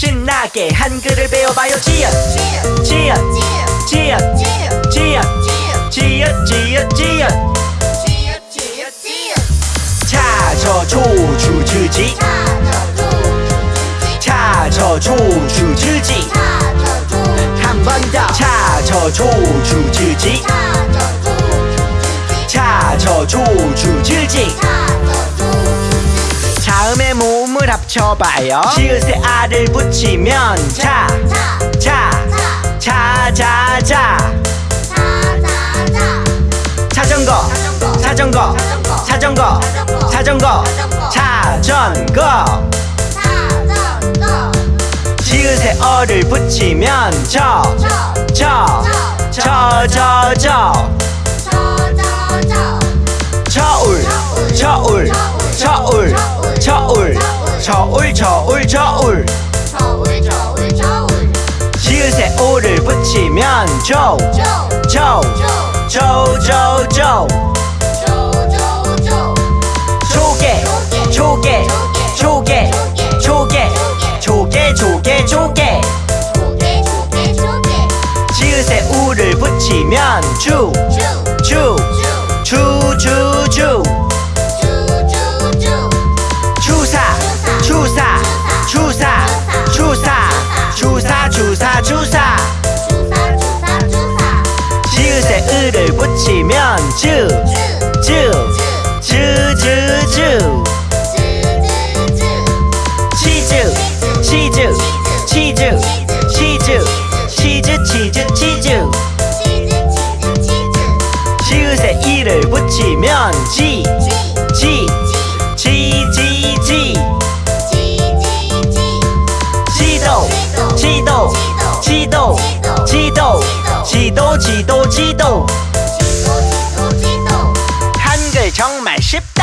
신나게 한글을 배워봐요. 지읒 지읒 지읒 지읒 지읒 지읒 지읒. 차저조주지지. 차저조주지지. 한 번 더. 차저조주지지. 차저조주지지. 자음의 모 음을 합쳐봐요 지읒에 알을 붙이면 자 자, 자, 자, 자. 자전거, 자전거, 자전거, 자전거, 자전거. 지읒에 어를 붙이면 저, 저, 저울, 저울, 저울. 지읒에 오를 붙이면 조, 조, 조, 조, 조. 조개, 조개, 조개, 조개, 조개, 조개, 조개. 지읒에 우를 붙이면 주, 주, 을을 붙이면 주, 주, 주, 주, 주. 치즈, 치즈, 치즈, 치즈, 치즈, 치즈, 치즈. 지읒에 이를 붙이면 지, 지, 지, 지, 지. 지도, 지도, 지도, 지도, 지도, 지도, 지도. 한글 정말 쉽다.